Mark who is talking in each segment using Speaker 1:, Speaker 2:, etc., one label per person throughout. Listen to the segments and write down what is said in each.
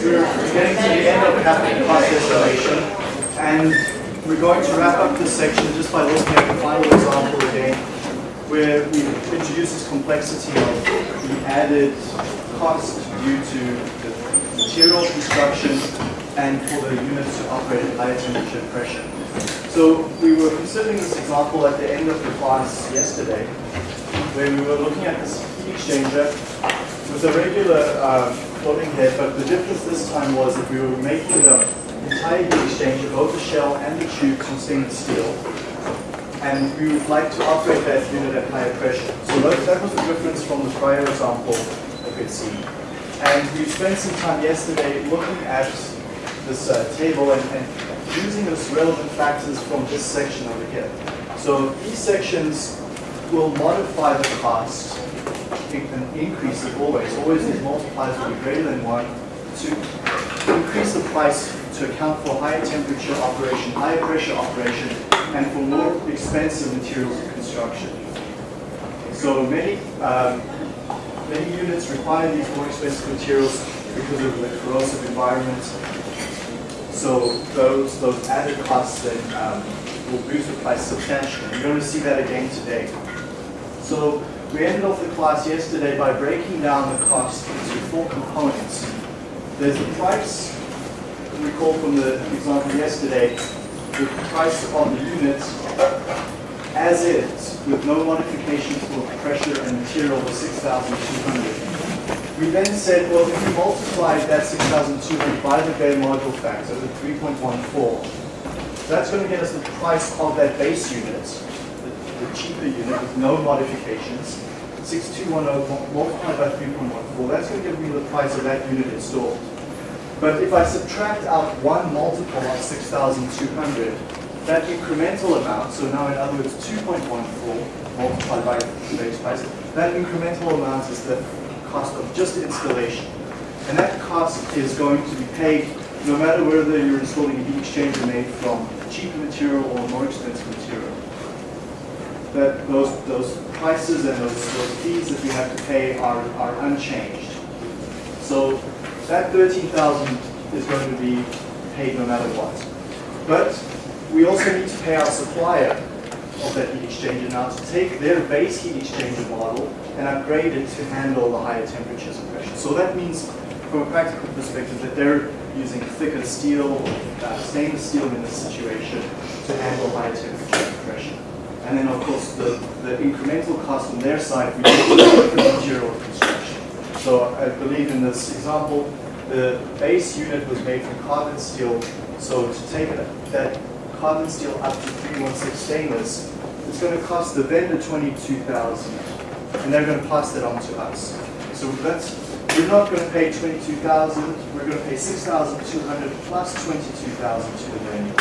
Speaker 1: we're getting to the end of capital cost estimation, and we're going to wrap up this section just by looking at the final example again, where we introduce this complexity of the added cost due to the material construction and for the units to operate at higher temperature and pressure. So we were considering this example at the end of the class yesterday, where we were looking at this heat exchanger with a regular uh, but the difference this time was that we were making the entire heat exchanger, both the shell and the tube, from stainless steel. And we would like to operate that unit at higher pressure. So that, that was the difference from the prior example that we'd seen. And we spent some time yesterday looking at this uh, table and, and using those relevant factors from this section over here. So these sections will modify the cost and increase it always. Always these multipliers will be greater than 1 to increase the price to account for higher temperature operation, higher pressure operation, and for more expensive materials of construction. So many, um, many units require these more expensive materials because of the corrosive environment. So those, those added costs then um, will boost the price substantially. You're going to see that again today. So we ended off the class yesterday by breaking down the cost into four components. There's the price, recall from the example yesterday, the price of the unit as is, with no modifications for pressure and material of 6,200. We then said, well, if we multiplied that 6,200 by the bare module factor, the 3.14, that's going to get us the price of that base unit, the, cheaper unit with no modifications, 6210 multiplied by 3.14, that's going to give me the price of that unit installed. But if I subtract out one multiple of 6,200, that incremental amount, so now in other words 2.14 multiplied by the base price, that incremental amount is the cost of just installation. And that cost is going to be paid no matter whether you're installing a heat exchanger made from cheaper material or more expensive material. That those, those prices and those, those fees that we have to pay are, are unchanged. So that 13,000 is going to be paid no matter what. But we also need to pay our supplier of that heat exchanger now to take their base heat exchanger model and upgrade it to handle the higher temperatures and pressure. So that means, from a practical perspective, that they're using thicker steel, uh, stainless steel in this situation to handle higher temperature and pressure. And then, of course, the, the incremental cost on their side, need the material construction. So I believe in this example, the base unit was made from carbon steel. So to take that carbon steel up to 316 stainless, it's going to cost the vendor 22,000, and they're going to pass that on to us. So that's we're not going to pay 22,000. We're going to pay 6,200 plus 22,000 to the vendor.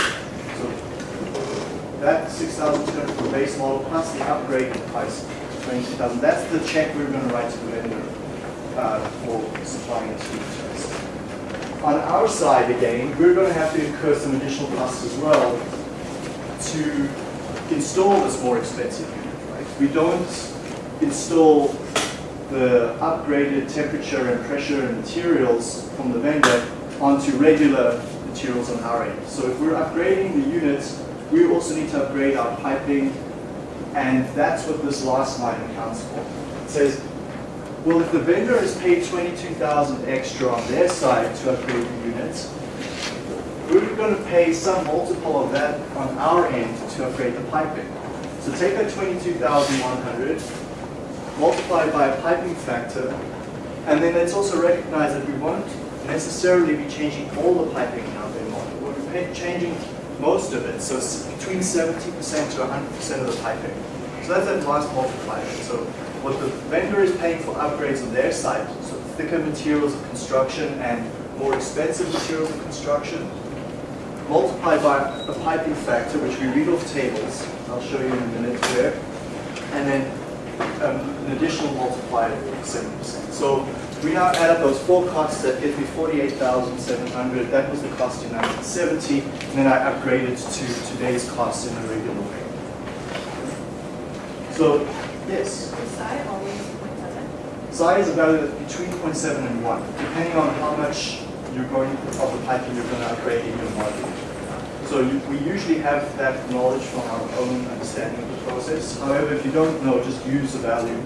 Speaker 1: That 6,200 for the base model plus the upgrade price, 22,000. That's the check we're going to write to the vendor uh, for supplying us with on our side, again, we're going to have to incur some additional costs as well to install this more expensive unit, right? We don't install the upgraded temperature and pressure and materials from the vendor onto regular materials on our end. So if we're upgrading the units, we also need to upgrade our piping, and that's what this last line accounts for. It says well, if the vendor has paid 22,000 extra on their side to upgrade the units, we're going to pay some multiple of that on our end to upgrade the piping. So take that 22,100, multiply by a piping factor, and then let's also recognize that we won't necessarily be changing all the piping in our model. We'll be changing most of it, so it's between 70% to 100% of the piping. So that's that last multiplier. So what the vendor is paying for upgrades on their side, so thicker materials of construction and more expensive materials of construction, multiplied by a piping factor, which we read off tables, I'll show you in a minute here, and then an additional multiplier of 7%. So we now add up those four costs that give me 48,700. That was the cost in 1970, and then I upgraded to today's cost in a regular way. So, yes?
Speaker 2: psi always 0.7?
Speaker 1: Psi is a value between 0.7 and 1, depending on how much you're going of the piping you're going to upgrade in your module. So you, we usually have that knowledge from our own understanding of the process. However, if you don't know, just use the value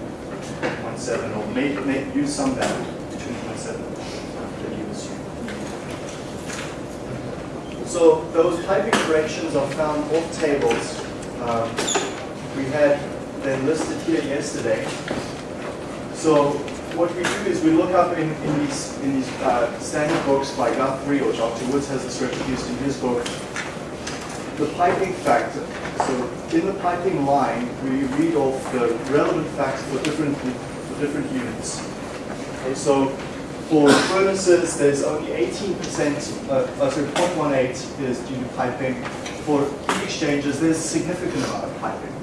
Speaker 1: 0.7 or make, make use some value between 0.7 that you assume. So those piping corrections are found off tables. Um, we had them listed here yesterday. So what we do is we look up in, in these, in these uh, standard books by Guthrie or Dr. Woods has this reproduced in his book, the piping factor. So in the piping line, we read off the relevant facts for different, for different units. Okay, so for furnaces, there's only 18%, uh, uh, so 0.18 is due to piping. For heat exchangers, there's a significant amount of piping.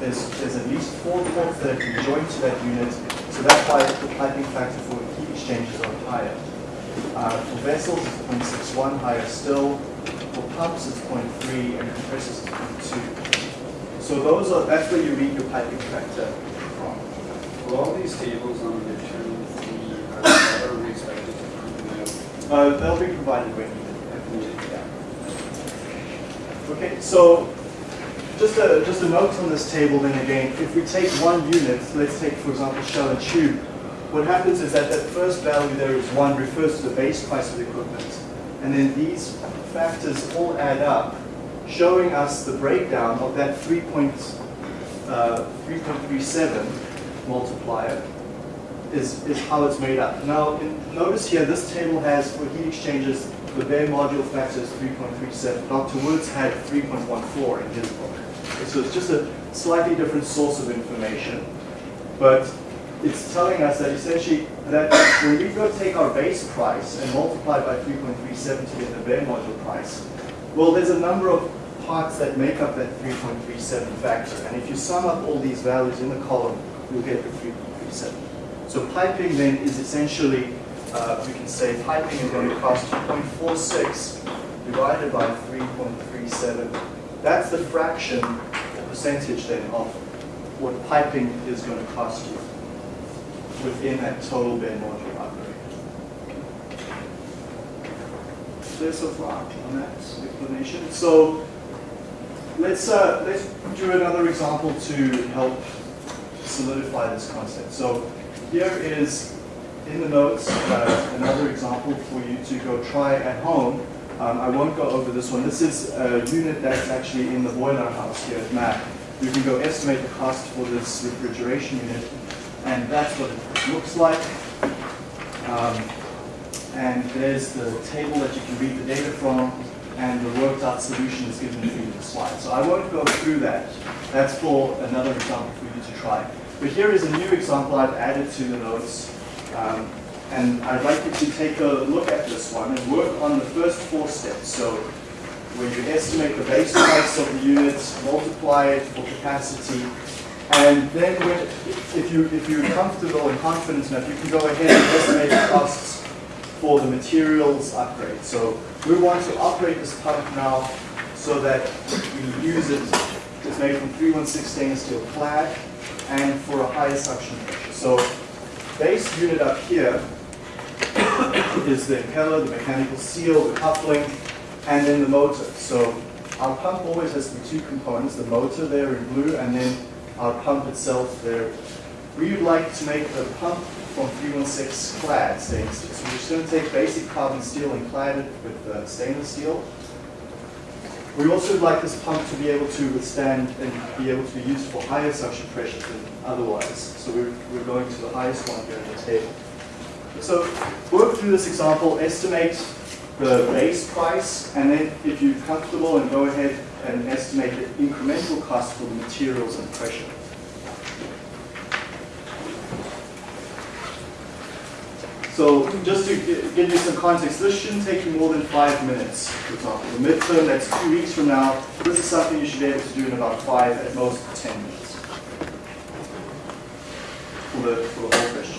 Speaker 1: There's, there's at least four ports that can join to that unit, so that's why the piping factor for heat exchangers are higher. Uh, for vessels, it's 0.61, higher still. For pumps, it's 0.3, and compressors, it's 0.2. So those are, that's where you read your piping factor from.
Speaker 2: Will all these tables on the channel be, are we expected to
Speaker 1: Uh, they'll be provided when needed. Yeah. Okay, so just a, just a note on this table then again, if we take one unit, let's take for example shell and tube, what happens is that that first value there is one refers to the base price of the equipment. And then these factors all add up, showing us the breakdown of that 3. Uh, 3.37 multiplier is, is how it's made up. Now, in, notice here, this table has, for heat exchangers, the bare module factor is 3.37. Dr. Woods had 3.14 in his book. So it's just a slightly different source of information. But it's telling us that essentially that when we go take our base price and multiply by 3.37 to get the bare module price, well, there's a number of parts that make up that 3.37 factor. And if you sum up all these values in the column, you'll get the 3.37. So piping then is essentially, uh, we can say piping is going to cost 2.46 divided by 3.37. That's the fraction, the percentage then of what piping is going to cost you within that total bare module upgrade. Clear so far on that explanation? So let's uh, let's do another example to help solidify this concept. So here is in the notes uh, another example for you to go try at home. Um, I won't go over this one. This is a unit that's actually in the boiler house here at MAC. You can go estimate the cost for this refrigeration unit, and that's what it looks like. Um, and there's the table that you can read the data from, and the worked out solution is given for you in the slide. So I won't go through that. That's for another example for you to try. But here is a new example I've added to the notes. Um, and I'd like you to take a look at this one and work on the first four steps. So where you estimate the base price of the units, multiply it for capacity, and then when, if, you, if you're comfortable and confident enough, you can go ahead and estimate the costs for the materials upgrade. So we want to operate this pump now so that we use it. It's made from 316 stainless steel clad and for a higher suction pressure. So base unit up here is the impeller, the mechanical seal, the coupling, and then the motor. So our pump always has the two components, the motor there in blue, and then our pump itself there. We would like to make the pump from 316 clad stainless steel. So we're just going to take basic carbon steel and clad it with uh, stainless steel. We also would like this pump to be able to withstand and be able to be used for higher suction pressures than otherwise. So we're, we're going to the highest one here in the table. So work through this example, estimate the base price, and then if you're comfortable and go ahead and estimate the incremental cost for the materials and pressure. So just to give you some context, this shouldn't take you more than five minutes, for example. The midterm, that's two weeks from now. This is something you should be able to do in about five, at most 10 minutes for the, for the whole question.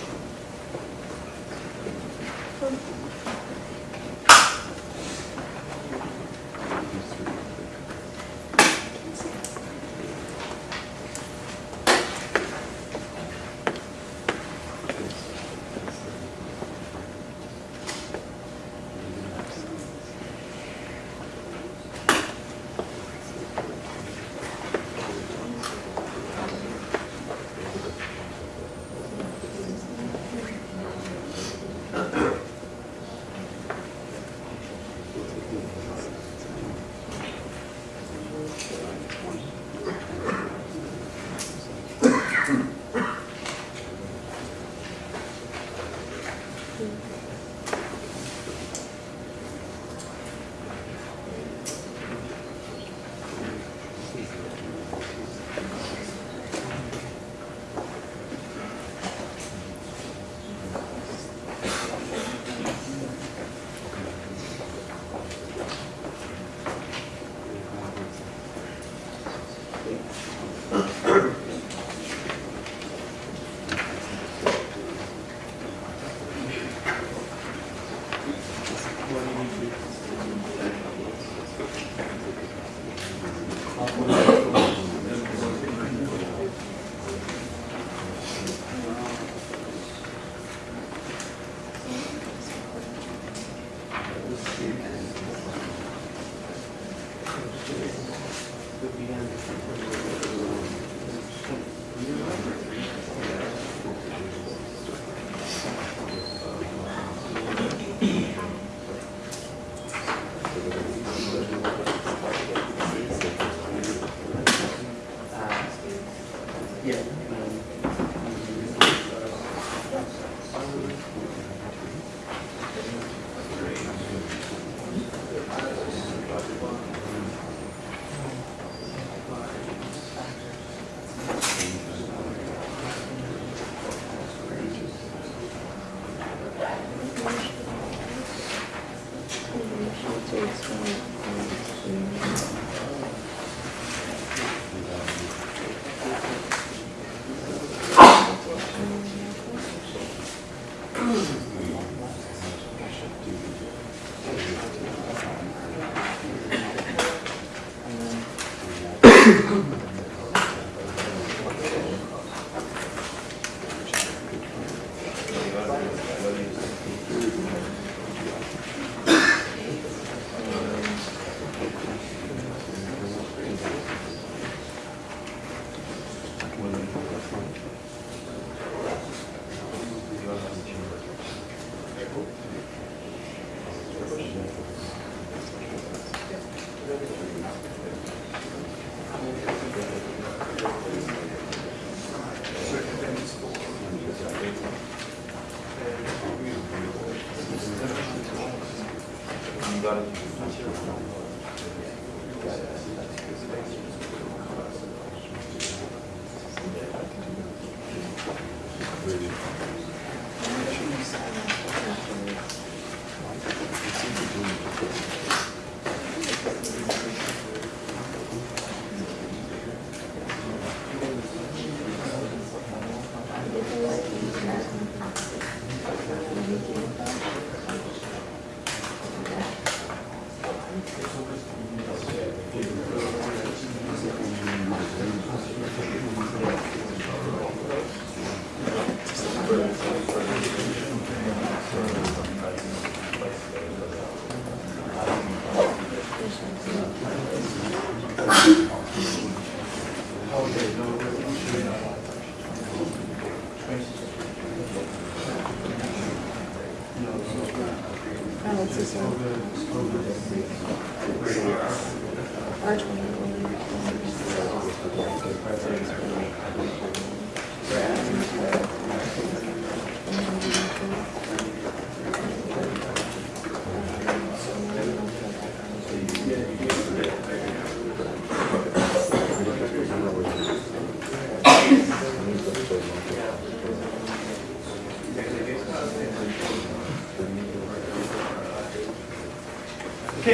Speaker 1: Okay,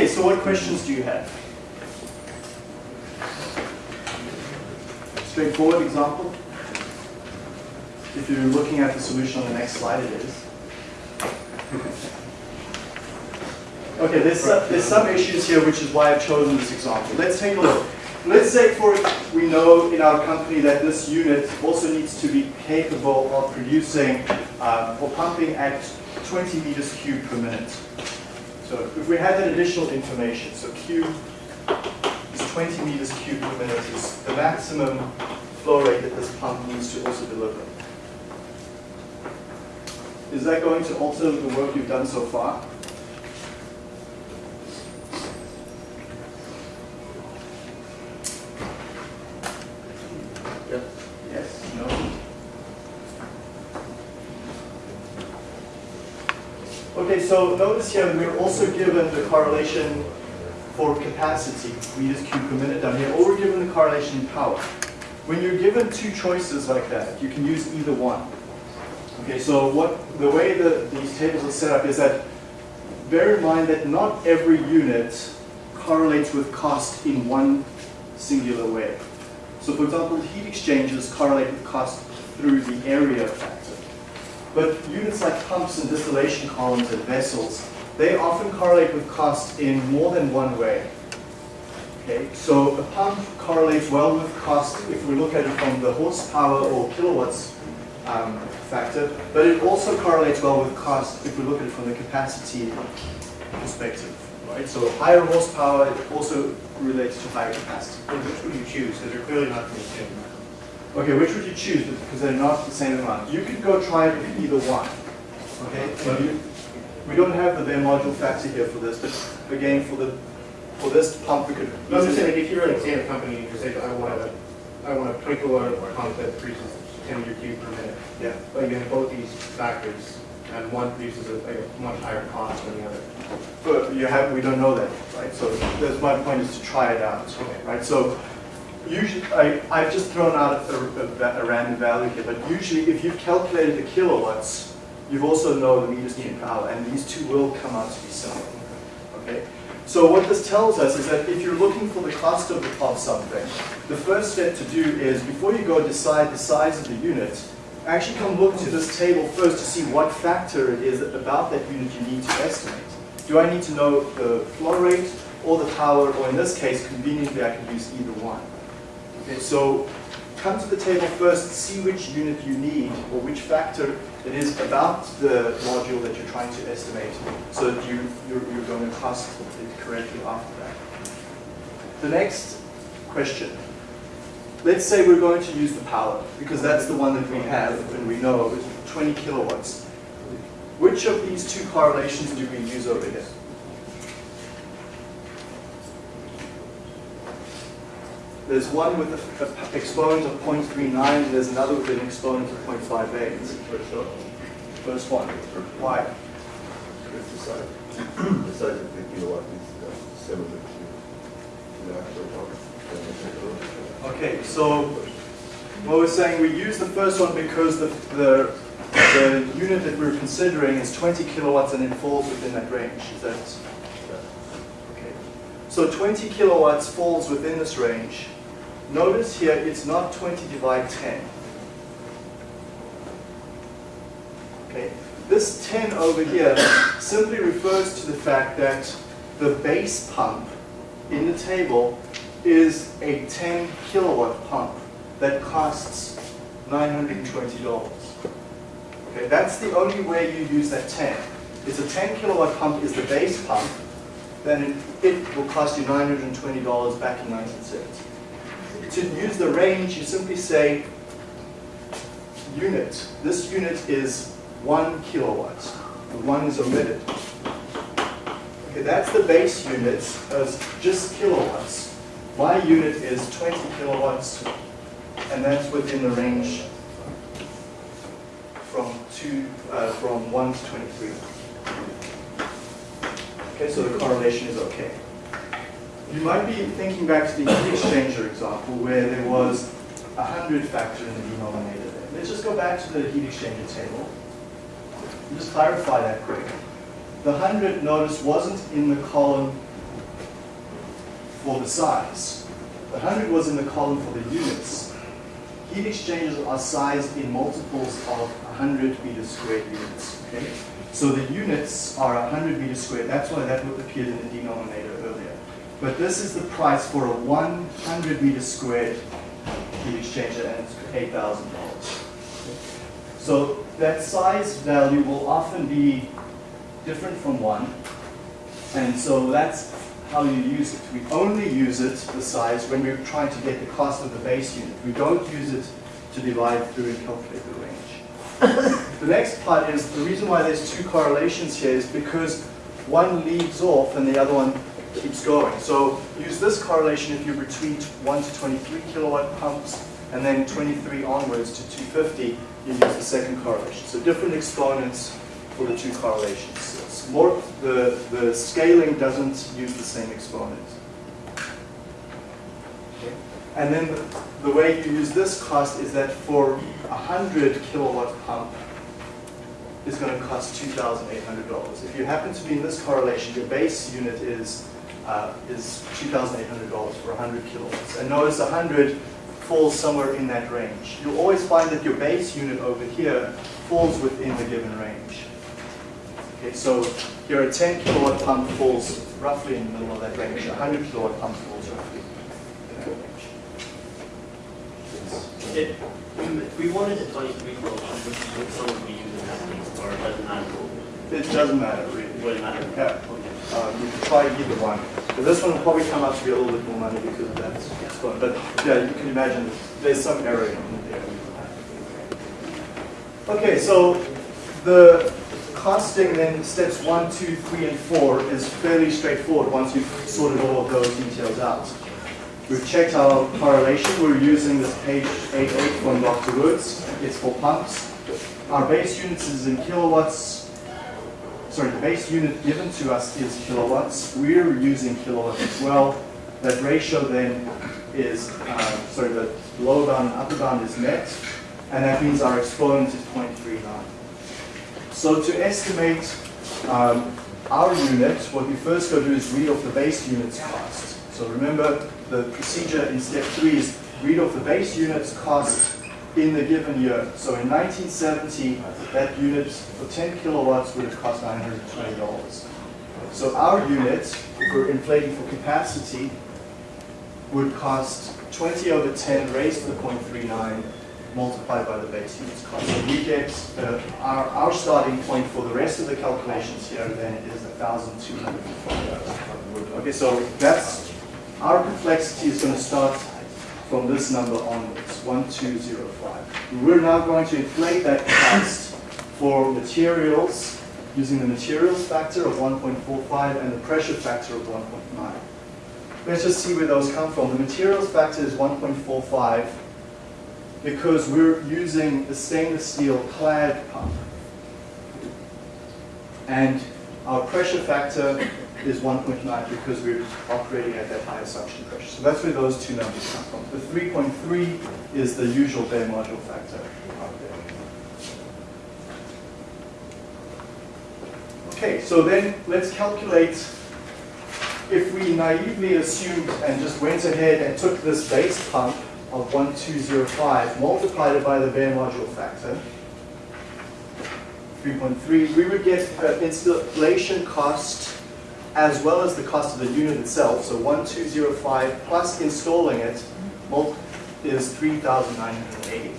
Speaker 1: so what questions do you have? Straightforward example. If you're looking at the solution on the next slide, it is. Okay, there's some, there's some issues here, which is why I've chosen this example. Let's take a look. Let's say for we know in our company that this unit also needs to be capable of producing um, or pumping at 20 meters cubed per minute. So if we had that additional information, so Q is 20 meters cubed per minute is the maximum flow rate that this pump needs to also deliver. Is that going to alter the work you've done so far? Yes, no? Okay, so notice here we're also given the correlation for capacity, meters cubed per minute down here, or we're given the correlation in power. When you're given two choices like that, you can use either one. Okay, so what the way that these tables are set up is that bear in mind that not every unit correlates with cost in one singular way. So for example, heat exchangers correlate with cost through the area factor. But units like pumps and distillation columns and vessels, they often correlate with cost in more than one way. Okay, so a pump correlates well with cost if we look at it from the horsepower or kilowatts um, factor, but it also correlates well with cost if we look at it from the capacity perspective, right? So higher horsepower also relates to higher capacity.
Speaker 3: Which would you choose? Because they're clearly not the same.
Speaker 1: Okay, which would you choose? Because they're not the same amount. You could go try it with either one. Okay, so you, we don't have the bare module factor here for this, but again, for the for this pump, we could.
Speaker 3: No, I'm just saying, if you're like, say, a company, and you say, I want a, I want a twenty kilowatt pump that produces ten meter cube per minute.
Speaker 1: Yeah.
Speaker 3: But you have both these factors, and one produces a, like, a much higher cost than the other.
Speaker 1: But you have, we don't know that, right? So that's my point is to try it out, right? So usually, I, I've just thrown out a, a, a random value here, but usually if you've calculated the kilowatts, you've also know the meters per hour, and these two will come out to be similar, okay? So what this tells us is that if you're looking for the cost of, the, of something, the first step to do is, before you go decide the size of the unit, actually come look to this table first to see what factor it is about that unit you need to estimate. Do I need to know the flow rate or the power, or in this case, conveniently, I can use either one. Okay, so come to the table first, see which unit you need, or which factor it is about the module that you're trying to estimate, so that you, you're, you're going to cost it correctly after that. The next question. Let's say we're going to use the power, because that's the one that we have and we know is 20 kilowatts. Which of these two correlations do we use over here? There's one with an exponent of 0.39, and there's another with an exponent of 0.58. First one. Why?
Speaker 4: Because the size, the size of the kilowatt is uh, similar to the actual power.
Speaker 1: Okay, so what we're saying, we use the first one because the, the, the unit that we're considering is 20 kilowatts and it falls within that range. Is that okay? So 20 kilowatts falls within this range. Notice here it's not 20 divided 10. Okay, this 10 over here simply refers to the fact that the base pump in the table is a 10 kilowatt pump that costs $920. Okay, that's the only way you use that 10. It's a 10 kilowatt pump is the base pump, then it, it will cost you $920 back in 1970. To use the range, you simply say unit. This unit is one kilowatt. The one is omitted. Okay, that's the base unit as just kilowatts. My unit is 20 kilowatts, and that's within the range from two, uh, from one to 23. Okay, so the correlation is okay. You might be thinking back to the heat exchanger example where there was a 100 factor in the denominator there. Let's just go back to the heat exchanger table. and Just clarify that quick. The 100, notice, wasn't in the column for the size. The 100 was in the column for the units. Heat exchangers are sized in multiples of 100 meters squared units. Okay? So the units are 100 meters squared. That's why that would appear in the denominator. But this is the price for a 100 meter squared heat exchanger, and it's $8,000. So that size value will often be different from one. And so that's how you use it. We only use it, the size, when we're trying to get the cost of the base unit. We don't use it to divide through and calculate the range. the next part is, the reason why there's two correlations here is because one leads off and the other one keeps going. So use this correlation if you're between 1 to 23 kilowatt pumps and then 23 onwards to 250, you use the second correlation. So different exponents for the two correlations. It's more, the, the scaling doesn't use the same exponent. Okay. And then the, the way you use this cost is that for a 100 kilowatt pump, is going to cost $2,800. If you happen to be in this correlation, your base unit is, uh, is $2,800 for 100 kilowatts. And notice 100 falls somewhere in that range. You'll always find that your base unit over here falls within the given range. Okay, so your 10 kilowatt pump falls roughly in the middle of that range. A 100 kilowatt pump falls roughly in that range.
Speaker 5: We- wanted a would would someone be using that thing, or it matter?
Speaker 1: It doesn't matter really.
Speaker 5: It matter?
Speaker 1: Yeah. Um, you can try either one. But this one will probably come out to be a little bit more money because of that. But yeah, you can imagine there's some error in there. Okay, so the costing then steps one, two, three, and four is fairly straightforward once you've sorted all of those details out. We've checked our correlation. We're using this page 88 from Dr. Woods. It's for pumps. Our base units is in kilowatts. Sorry, the base unit given to us is kilowatts. We're using kilowatts as well. That ratio then is, uh, sorry, the lower bound and upper bound is met. And that means our exponent is 0.39. So to estimate um, our unit, what we first go do is read off the base unit's cost. So remember, the procedure in step three is read off the base unit's cost in the given year. So in 1970, that unit for 10 kilowatts would have cost $920. So our unit, if we're inflating for capacity, would cost 20 over 10 raised to the 0.39 multiplied by the base unit's cost. So we get, uh, our, our starting point for the rest of the calculations here then is 1,205. Okay, so that's, our complexity is going to start from this number onwards, 1205. We're now going to inflate that cost for materials using the materials factor of 1.45 and the pressure factor of 1.9. Let's just see where those come from. The materials factor is 1.45 because we're using a stainless steel clad pump. And our pressure factor is 1.9 because we're operating at that high a suction pressure. So that's where those two numbers come from. The 3.3 is the usual bare module factor out there. Okay, so then let's calculate if we naively assumed and just went ahead and took this base pump of 1205, multiplied it by the bare module factor, 3.3, we would get installation cost as well as the cost of the unit itself, so 1205 plus installing it is 3,980.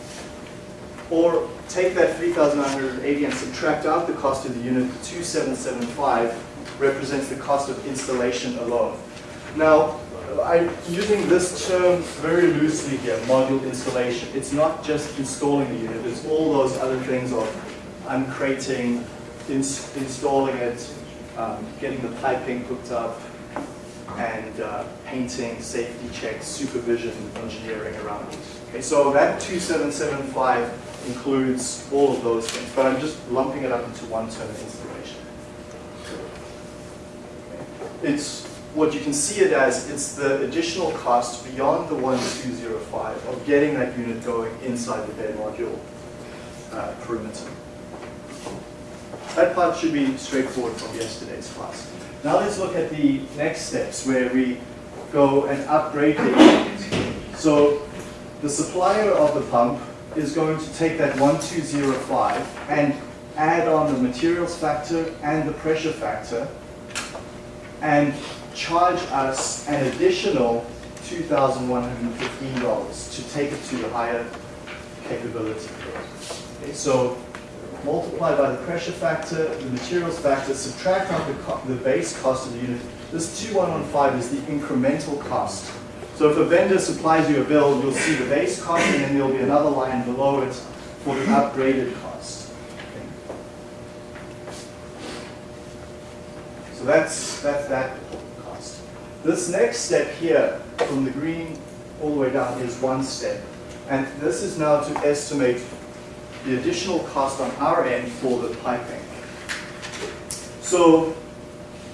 Speaker 1: Or take that 3,980 and subtract out the cost of the unit, 2775 represents the cost of installation alone. Now, I'm using this term very loosely here, module installation. It's not just installing the unit, it's all those other things of uncrating, ins installing it, um, getting the piping hooked up, and uh, painting, safety checks, supervision, engineering around it. Okay, so that 2775 includes all of those things, but I'm just lumping it up into one term installation. It's what you can see it as, it's the additional cost beyond the 1205 of getting that unit going inside the bare module uh, perimeter. That part should be straightforward from yesterday's class. Now let's look at the next steps where we go and upgrade the unit. So the supplier of the pump is going to take that 1205 and add on the materials factor and the pressure factor and charge us an additional $2,115 to take it to the higher capability. Okay, so multiply by the pressure factor, the materials factor, subtract out the, the base cost of the unit. This 2115 is the incremental cost. So if a vendor supplies you a bill, you'll see the base cost and then there'll be another line below it for the upgraded cost. Okay. So that's, that's that cost. This next step here, from the green all the way down, is one step. And this is now to estimate the additional cost on our end for the piping. So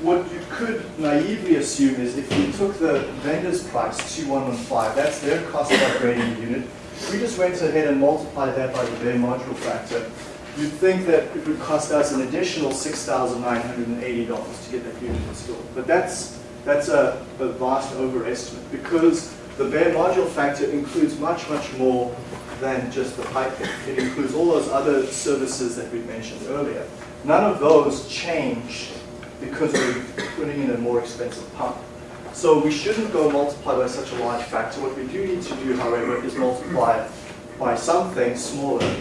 Speaker 1: what you could naively assume is if you took the vendor's price, 2115, that's their cost upgrading the unit, we just went ahead and multiplied that by the bare module factor, you'd think that it would cost us an additional $6,980 to get that unit installed. But that's, that's a, a vast overestimate because the bare module factor includes much, much more than just the piping. It includes all those other services that we mentioned earlier. None of those change because we're putting in a more expensive pump. So we shouldn't go multiply by such a large factor. What we do need to do, however, is multiply by something smaller.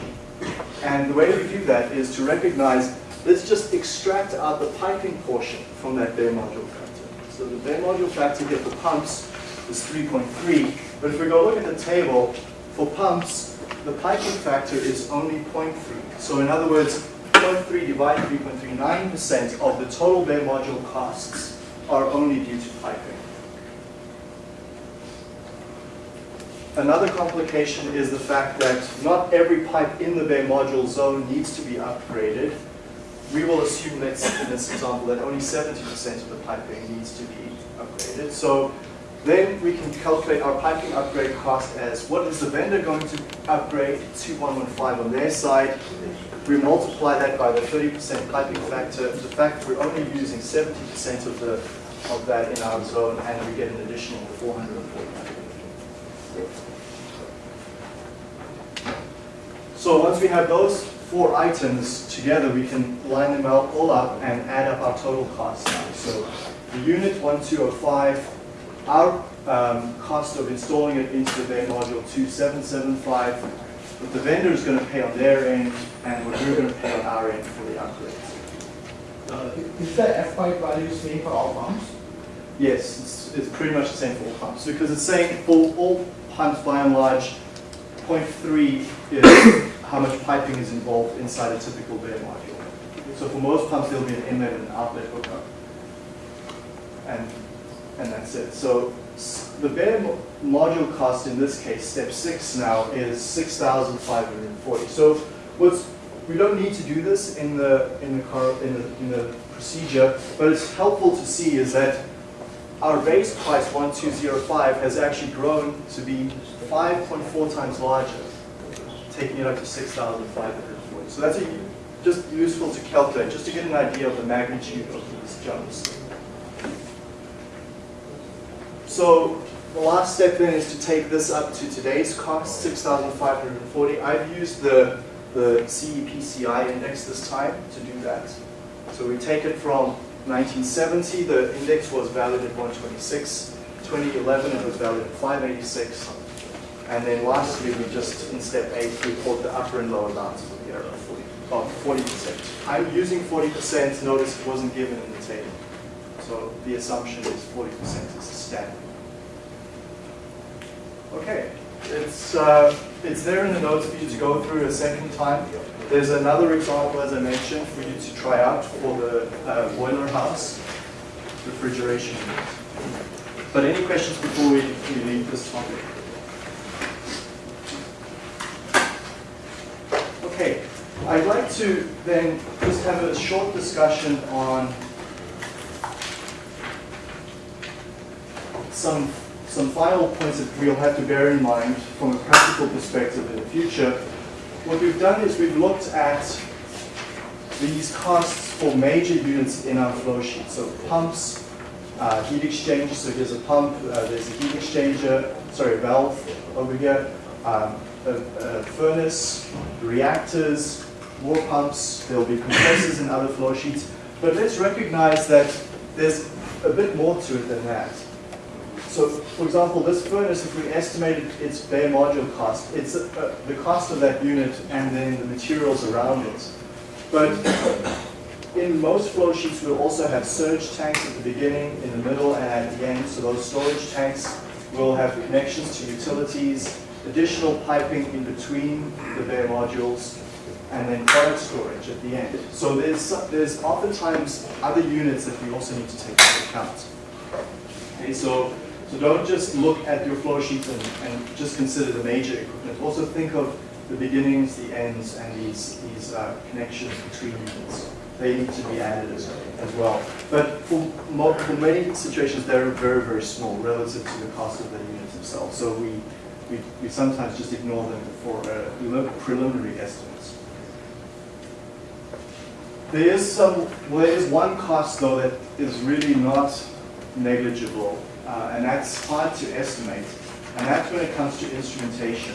Speaker 1: And the way we do that is to recognize, let's just extract out the piping portion from that bare module factor. So the bare module factor here for pumps is 3.3, but if we go look at the table, for pumps, the piping factor is only 0.3. So in other words, 0.3 divided 3.39% of the total bare module costs are only due to piping. Another complication is the fact that not every pipe in the bare module zone needs to be upgraded. We will assume, let's, in this example, that only 70% of the piping needs to be upgraded. So then we can calculate our piping upgrade cost as what is the vendor going to upgrade to 115 on their side. We multiply that by the 30% piping factor. The fact we're only using 70% of the of that in our zone, and we get an additional 440. So once we have those four items together, we can line them out all up and add up our total cost. So the unit 1205, our um, cost of installing it into the bare module 2775, what the vendor is going to pay on their end, and what we're going to pay on our end for the upgrades.
Speaker 6: Uh, Is the F pipe value the same for all pumps?
Speaker 1: Yes, it's, it's pretty much the same for all pumps, because it's saying for all pumps by and large, 0.3 is how much piping is involved inside a typical bare module. So for most pumps, there'll be an inlet and an outlet hookup. And, and that's it. So the bare module cost in this case, step six now, is 6,540. So what's, we don't need to do this in the, in the, car, in the, in the procedure, but it's helpful to see is that our base price 1205 has actually grown to be 5.4 times larger, taking it up to 6,540. So that's a, just useful to calculate, just to get an idea of the magnitude of these jumps. So the last step then is to take this up to today's cost, 6,540. I've used the, the CEPCI index this time to do that. So we take it from 1970, the index was valued at 126. 2011, it was valued at 586. And then lastly, we just, in step eight, we put the upper and lower bounds for the error of 40, about 40%. I'm using 40%, notice it wasn't given in the table. So the assumption is 40% is Okay, it's, uh, it's there in the notes for you to go through a second time. There's another example, as I mentioned, for you to try out for the uh, boiler house refrigeration. But any questions before we, we leave this topic? Okay, I'd like to then just have a short discussion on some, some final points that we'll have to bear in mind from a practical perspective in the future. What we've done is we've looked at these costs for major units in our flow sheet. So pumps, uh, heat exchangers, so here's a pump, uh, there's a heat exchanger, sorry, valve over here, um, a, a furnace, reactors, more pumps, there'll be compressors in other flow sheets. But let's recognize that there's a bit more to it than that. So, for example, this furnace, if we estimated its bare module cost, it's uh, the cost of that unit and then the materials around it. But in most flow sheets, we'll also have surge tanks at the beginning, in the middle, and at the end. So those storage tanks will have connections to utilities, additional piping in between the bare modules, and then product storage at the end. So there's, there's oftentimes other units that we also need to take into account. Okay, so, so don't just look at your flow sheet and, and just consider the major equipment. Also think of the beginnings, the ends, and these, these uh, connections between units they need to be added as, as well. But for, for many situations, they're very, very small relative to the cost of the units themselves. So we, we, we sometimes just ignore them for uh, preliminary estimates. There is some, well, there is one cost though that is really not negligible, uh, and that's hard to estimate, and that's when it comes to instrumentation.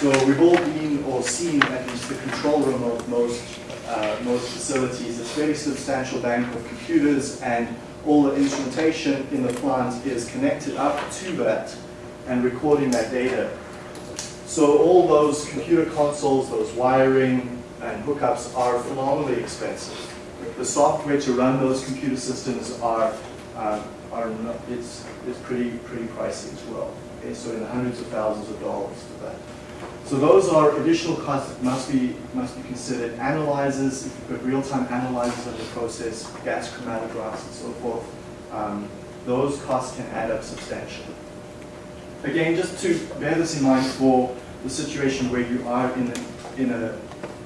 Speaker 1: So we've all been or seen at least the control room of most, uh, most facilities. It's a very substantial bank of computers and all the instrumentation in the plant is connected up to that and recording that data. So all those computer consoles, those wiring and hookups are phenomenally expensive. The software to run those computer systems are, uh, are not, it's, it's pretty, pretty pricey as well. Okay, so in the hundreds of thousands of dollars for that. So those are additional costs that must be, must be considered. Analyzers, if you put real-time analyzers on the process, gas chromatographs and so forth, um, those costs can add up substantially. Again, just to bear this in mind for the situation where you are in a, in a,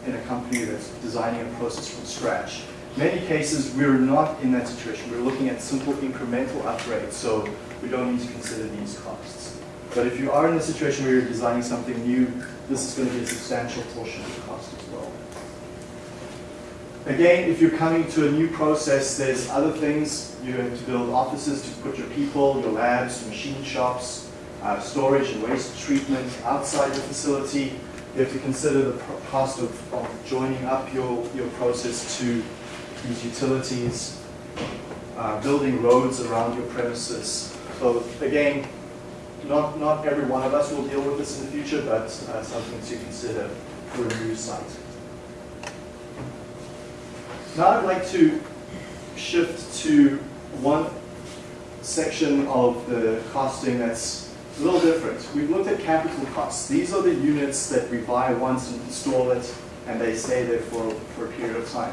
Speaker 1: in a company that's designing a process from scratch. Many cases, we're not in that situation. We're looking at simple incremental upgrades, so we don't need to consider these costs. But if you are in a situation where you're designing something new, this is going to be a substantial portion of the cost as well. Again, if you're coming to a new process, there's other things. You have to build offices to put your people, your labs, machine shops, uh, storage and waste treatment outside the facility. You have to consider the cost of, of joining up your, your process to these utilities, uh, building roads around your premises. So again, not, not every one of us will deal with this in the future, but uh, something to consider for a new site. Now I'd like to shift to one section of the costing that's a little different. We've looked at capital costs. These are the units that we buy once and install it, and they stay there for, for a period of time.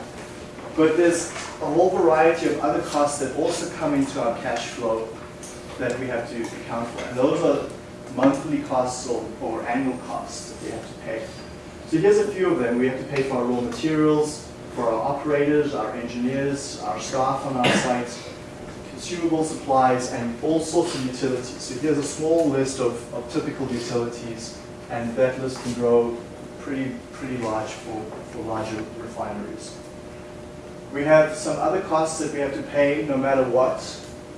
Speaker 1: But there's a whole variety of other costs that also come into our cash flow that we have to account for. And those are monthly costs or, or annual costs that we have to pay. So here's a few of them. We have to pay for our raw materials, for our operators, our engineers, our staff on our site, consumable supplies, and all sorts of utilities. So here's a small list of, of typical utilities, and that list can grow pretty, pretty large for, for larger refineries. We have some other costs that we have to pay no matter what.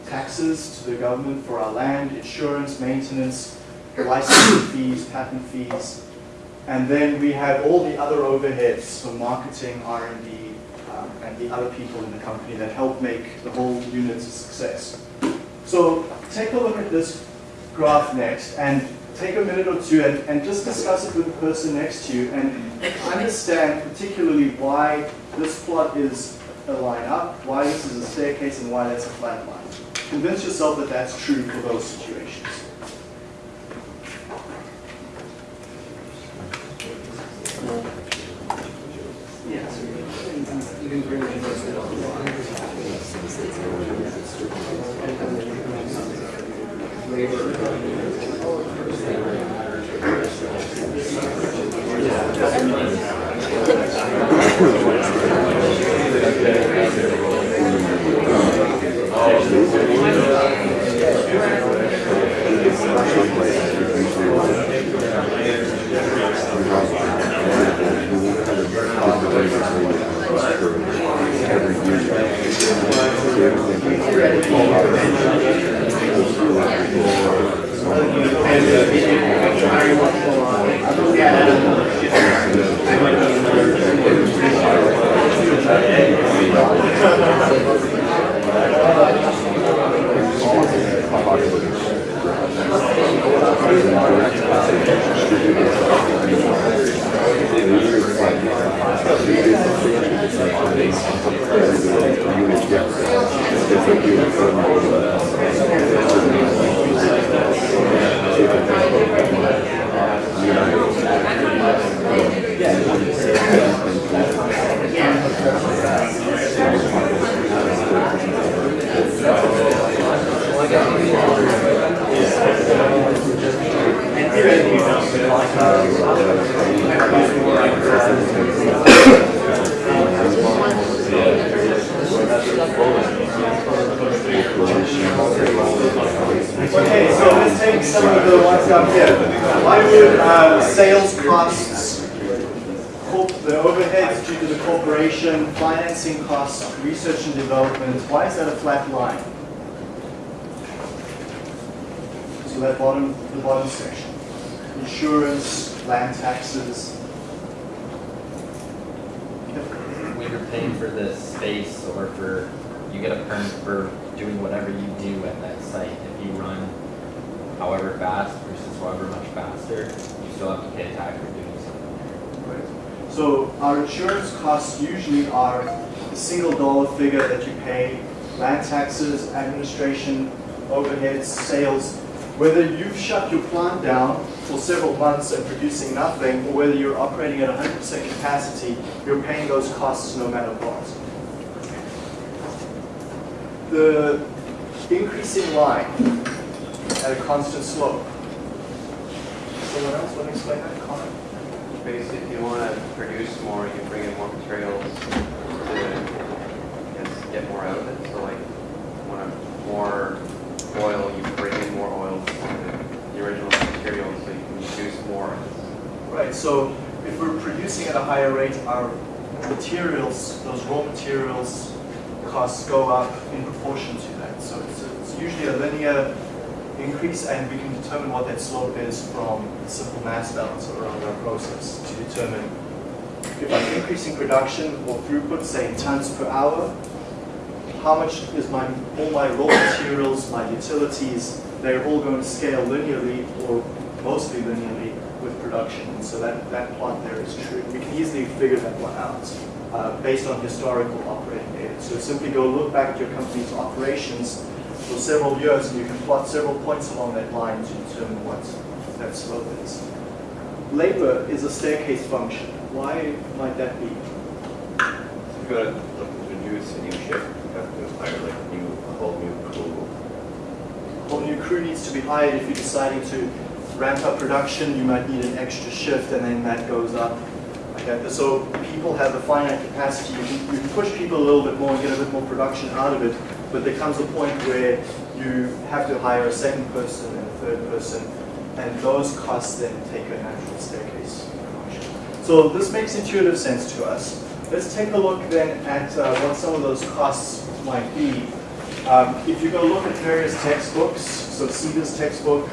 Speaker 1: Taxes to the government for our land, insurance, maintenance, licensing fees, patent fees. And then we have all the other overheads, so marketing, R&D, um, and the other people in the company that help make the whole unit a success. So take a look at this graph next and take a minute or two and, and just discuss it with the person next to you and understand particularly why this plot is a line up, why this is a staircase, and why that's a flat line. Convince yourself that that's true for those situations. Yeah, so you
Speaker 7: can, you're paying for the space or for, you get a permit for doing whatever you do at that site. If you run however fast versus however much faster, you still have to pay a tax for doing something there.
Speaker 1: So our insurance costs usually are a single dollar figure that you pay, land taxes, administration, overheads, sales. Whether you've shut your plant down for several months and producing nothing, or whether you're operating at 100% capacity, you're paying those costs no matter what. The increasing line at a constant slope. Someone else want to explain that?
Speaker 2: Basically, if you want to produce more, you bring in more materials to, get more out of it. So like, you want more oil, you bring in more oil the original material so you can produce more.
Speaker 1: Right, so if we're producing at a higher rate, our materials, those raw materials costs go up in proportion to that. So it's, it's usually a linear increase and we can determine what that slope is from the simple mass balance around our process to determine if I'm increasing production or throughput, say tons per hour, how much is my, all my raw materials, my utilities, they're all going to scale linearly or mostly linearly with production. And so that, that plot there is true. We can easily figure that one out uh, based on historical operating data. So simply go look back at your company's operations for several years and you can plot several points along that line to determine what that slope is. Labor is a staircase function. Why might that be?
Speaker 4: You're gonna look to introduce a new shift, you have to hire like new, a whole new crew.
Speaker 1: Whole new crew needs to be hired. If you're deciding to ramp up production, you might need an extra shift and then that goes up. Okay, so people have a finite capacity. You can, you can push people a little bit more and get a bit more production out of it, but there comes a point where you have to hire a second person and a third person, and those costs then take a natural staircase. So this makes intuitive sense to us. Let's take a look then at uh, what some of those costs might be. Um, if you go look at various textbooks, so CEDA's textbook,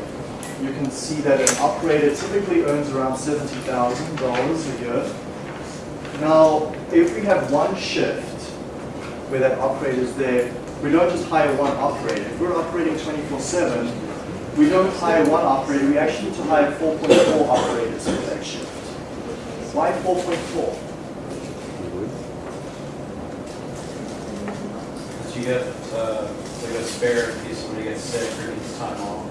Speaker 1: you can see that an operator typically earns around $70,000 a year. Now, if we have one shift where that operator is there, we don't just hire one operator. If we're operating 24-7, we don't hire one operator, we actually need to hire 4.4 operators for that shift. Why 4.4?
Speaker 8: So you get, uh, like a spare in case somebody gets sick or needs time off.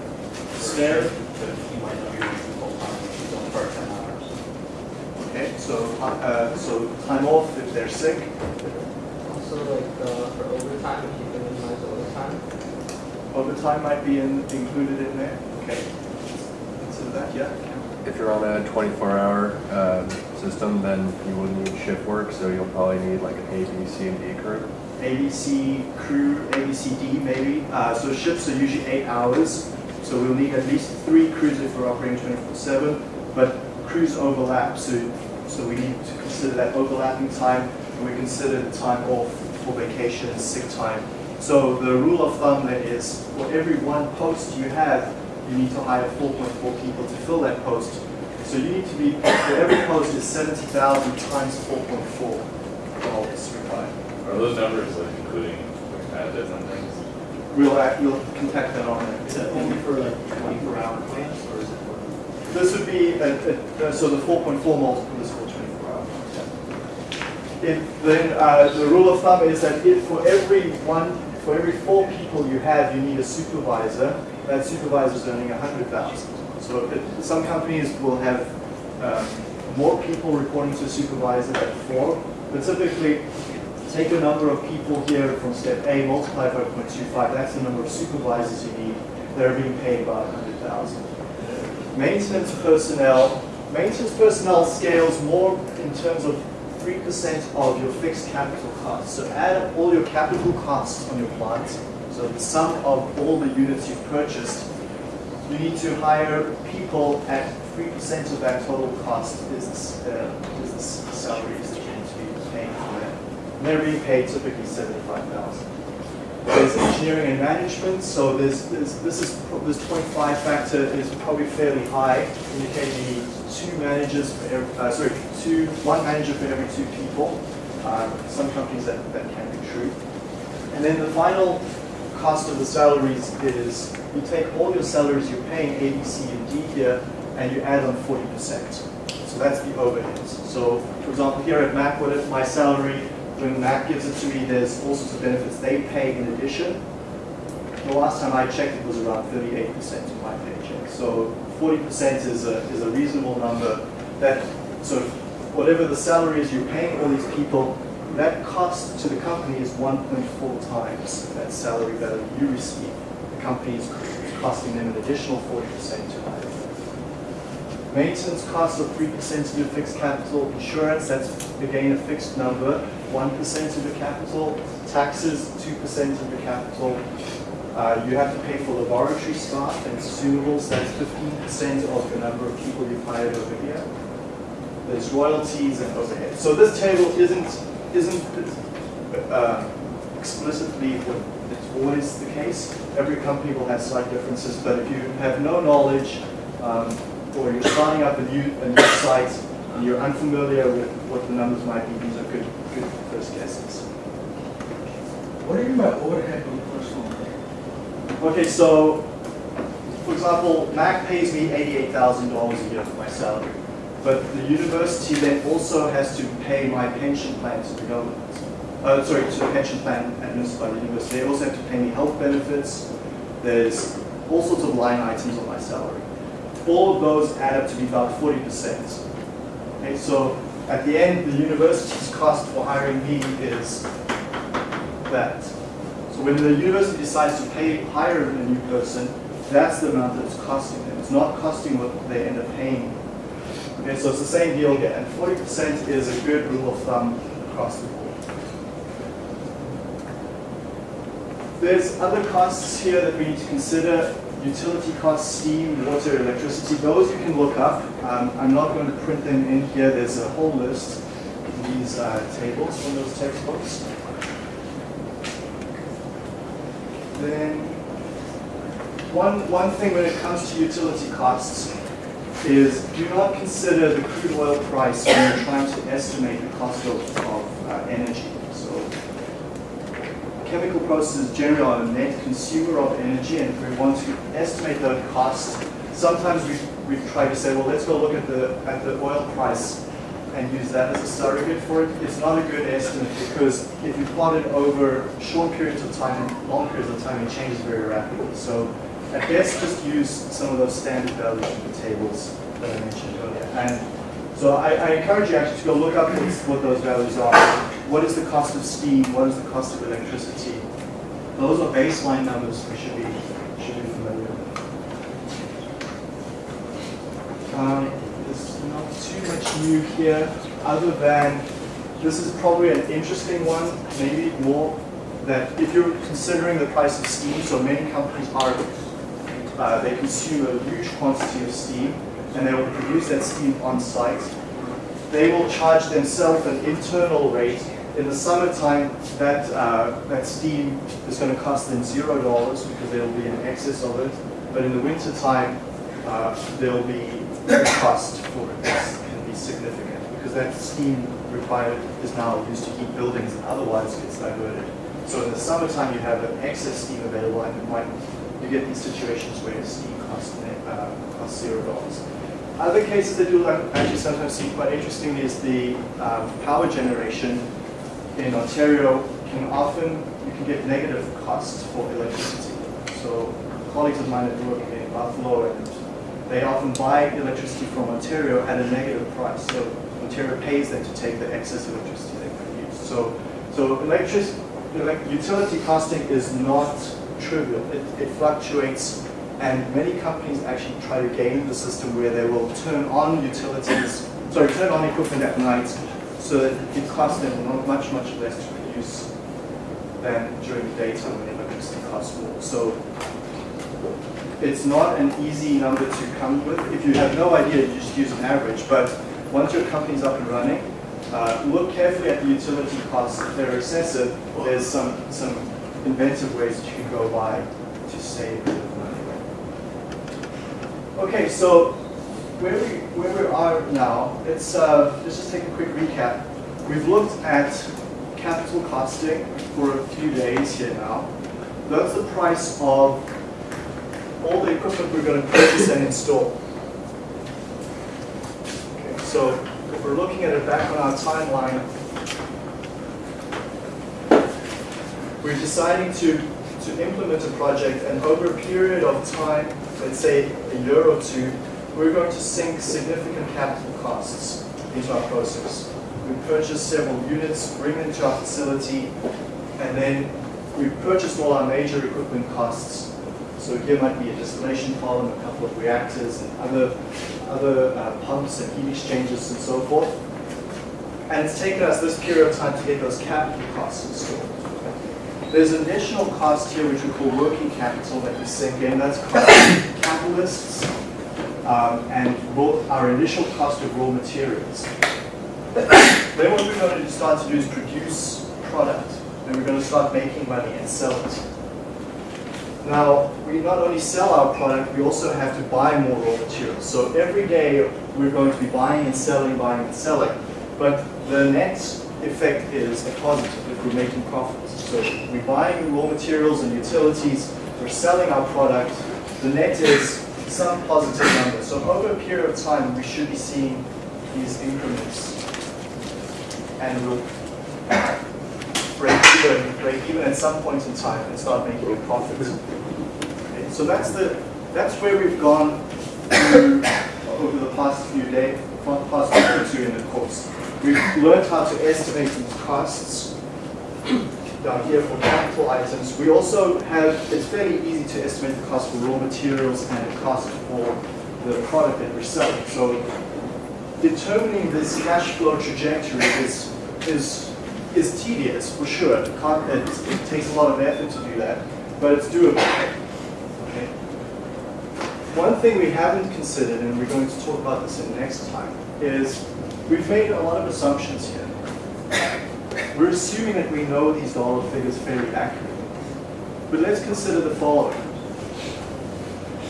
Speaker 1: Spare?
Speaker 8: shift, But you might not be working full time, if she's on part-time hours.
Speaker 1: Okay, so, uh, so time off if they're sick,
Speaker 9: Also, like, uh, for overtime, if you can minimize overtime.
Speaker 1: overtime might be in, included in there, okay. Consider that, yeah?
Speaker 10: If you're on a 24-hour um, system, then you will need shift work, so you'll probably need like an A, B, C, and D crew.
Speaker 1: ABC crew, ABCD maybe. Uh, so shifts are usually eight hours. So we'll need at least three crews if we're operating 24/7. But crews overlap, so so we need to consider that overlapping time, and we consider the time off for vacation and sick time. So the rule of thumb there is for every one post you have, you need to hire 4.4 people to fill that post. So you need to be for every post is 70,000 times 4.4 dollars required.
Speaker 11: Are those numbers like including additives and things?
Speaker 1: We'll, act- we'll contact that on
Speaker 3: Is
Speaker 1: it.
Speaker 3: that only for like twenty-four hour plants, or is it for?
Speaker 1: This would be, a- a- uh, so the 4.4 multiple is for 24 hours. If, then, uh, the rule of thumb is that if for every one, for every four people you have, you need a supervisor, that supervisor is earning 100,000. So it- some companies will have um, more people reporting to a supervisor than four, but typically, take the number of people here from step A, multiply by 0.25, that's the number of supervisors you need that are being paid about 100,000. Maintenance personnel, maintenance personnel scales more in terms of 3% of your fixed capital costs. So add up all your capital costs on your plant, so the sum of all the units you've purchased, you need to hire people at 3% of that total cost is, uh, is the salaries that you need to be paying. And they're being paid typically 75000 There's engineering and management, so there's, there's, this is, this 0.5 factor is probably fairly high, indicating two managers for every, uh, sorry, two, one manager for every two people. Um, some companies that, that can be true. And then the final cost of the salaries is you take all your salaries you're paying A, B, C, and D here, and you add on 40%. So that's the overheads. So, for example, here at Mac, my salary, when Mac gives it to me, there's all sorts of benefits they pay in addition. The last time I checked, it was around 38% of my paycheck. So 40% is a, is a reasonable number that of whatever the salary is you're paying all these people, that cost to the company is 1.4 times that salary value you receive. The company is costing them an additional 40% to hire. Maintenance costs of 3% of your fixed capital. Insurance, that's again a fixed number, 1% of your capital. Taxes, 2% of your capital. Uh, you have to pay for laboratory staff and consumables, that's 15% of the number of people you've hired over here. There's royalties and overhead. So this table isn't, isn't uh, explicitly what it's always the case. Every company will have slight differences, but if you have no knowledge, um, or you're starting up a new, a new site, and you're unfamiliar with what the numbers might be, these are good, good first guesses.
Speaker 6: What do you mean by overhead on personal?
Speaker 1: Okay, so, for example, Mac pays me $88,000 a year for my salary. But the university then also has to pay my pension plan to the government. Uh, sorry, to the pension plan administered by the university. They also have to pay me health benefits. There's all sorts of line items on my salary. All of those add up to be about 40%. Okay, so at the end, the university's cost for hiring me is that. So when the university decides to pay hire a new person, that's the amount that it's costing them. It's not costing what they end up paying. Okay, so it's the same deal here, and 40% is a good rule of thumb across the board. There's other costs here that we need to consider. Utility costs, steam, water, electricity, those you can look up. Um, I'm not going to print them in here. There's a whole list in these uh, tables from those textbooks. Then one, one thing when it comes to utility costs is do not consider the crude oil price when you're trying to estimate the cost of, of uh, energy. Chemical processes generally are a net consumer of energy and if we want to estimate that cost, sometimes we, we try to say, well, let's go look at the, at the oil price and use that as a surrogate for it. It's not a good estimate because if you plot it over short periods of time and long periods of time, it changes very rapidly. So at best, just use some of those standard values in the tables that I mentioned earlier. And so I, I encourage you actually to go look up what those values are. What is the cost of steam? What is the cost of electricity? Those are baseline numbers we should be, should be familiar with. Um, there's not too much new here, other than this is probably an interesting one, maybe more that if you're considering the price of steam, so many companies are, uh, they consume a huge quantity of steam, and they will produce that steam on site. They will charge themselves an internal rate. In the summertime, that uh, that steam is going to cost them zero dollars because there will be an excess of it. But in the wintertime, uh, there will be a cost for it that can be significant because that steam required is now used to heat buildings and otherwise gets diverted. So in the summertime, you have an excess steam available, and you might you get these situations where steam costs uh, costs zero dollars. Other cases that you'll actually sometimes see quite interesting is the um, power generation in Ontario can often you can get negative costs for electricity. So colleagues of mine that work in Buffalo and they often buy electricity from Ontario at a negative price. So Ontario pays them to take the excess electricity they produce. So, so electric, elect, utility costing is not trivial. It, it fluctuates, and many companies actually try to game the system where they will turn on utilities, sorry, turn on equipment at night so that it costs them not much, much less to produce than during the daytime when electricity costs more. So it's not an easy number to come with. If you have no idea, you just use an average. But once your company's up and running, uh, look carefully at the utility costs. If they're excessive, there's some, some inventive ways that you can go by to save money. Okay, so where we, where we are now, it's, uh, let's just take a quick recap. We've looked at capital costing for a few days here now. That's the price of all the equipment we're going to purchase and install. Okay, so if we're looking at it back on our timeline, we're deciding to, to implement a project and over a period of time, let's say a year or two, we're going to sink significant capital costs into our process. We purchase several units, bring them to our facility, and then we purchased all our major equipment costs. So here might be a distillation column, a couple of reactors, and other, other uh, pumps and heat exchangers and so forth. And it's taken us this period of time to get those capital costs installed. There's an additional cost here which we call working capital that we sink in. That's of catalysts um, and our initial cost of raw materials. then what we're going to start to do is produce product and we're going to start making money and sell it. Now, we not only sell our product, we also have to buy more raw materials. So every day we're going to be buying and selling, buying and selling. But the net effect is a positive if we're making profits. So we're buying raw materials and utilities, we're selling our product, the net is some positive number. So over a period of time, we should be seeing these increments. And we'll break even, break even at some point in time and start making a profit. Okay, so that's the that's where we've gone over the past few days, past week or two in the course. We've learned how to estimate these costs down here for capital items. We also have, it's fairly easy to estimate the cost for raw materials and the cost for the product that we're selling. So determining this cash flow trajectory is, is, is tedious for sure. It, it takes a lot of effort to do that, but it's doable. Okay. One thing we haven't considered, and we're going to talk about this in next time, is we've made a lot of assumptions here. We're assuming that we know these dollar figures fairly accurately. But let's consider the following.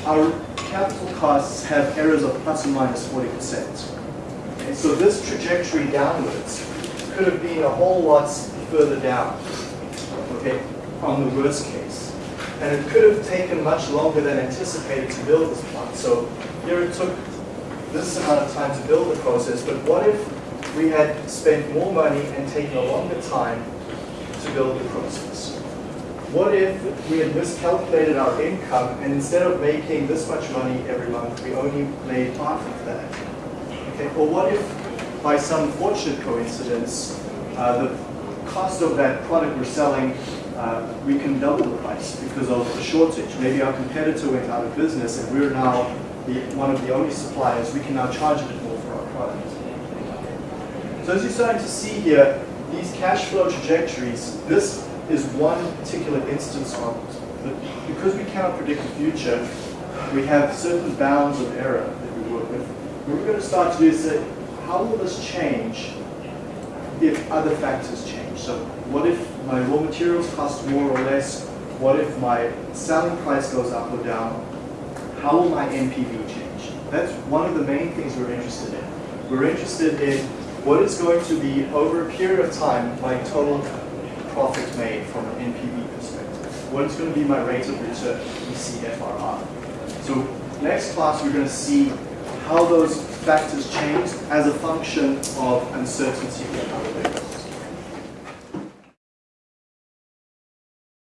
Speaker 1: Our capital costs have errors of plus or minus 40%. Okay, so this trajectory downwards could have been a whole lot further down, okay, on the worst case. And it could have taken much longer than anticipated to build this plant. So here it took this amount of time to build the process, but what if we had spent more money and taken a longer time to build the process? What if we had miscalculated our income and instead of making this much money every month, we only made half of that? Okay, or what if by some fortunate coincidence, uh, the cost of that product we're selling, uh, we can double the price because of the shortage. Maybe our competitor went out of business and we're now the, one of the only suppliers, we can now charge a bit more for our product. So as you're starting to see here, these cash flow trajectories, this is one particular instance of it. But because we cannot predict the future, we have certain bounds of error that we work with. What we're going to start to do is say, how will this change if other factors change? So what if my raw materials cost more or less? What if my selling price goes up or down? How will my NPV change? That's one of the main things we're interested in. We're interested in what is going to be, over a period of time, my total profit made from an NPV perspective. What is going to be my rate of return, DCFRR. So next class, we're going to see how those factors change as a function of uncertainty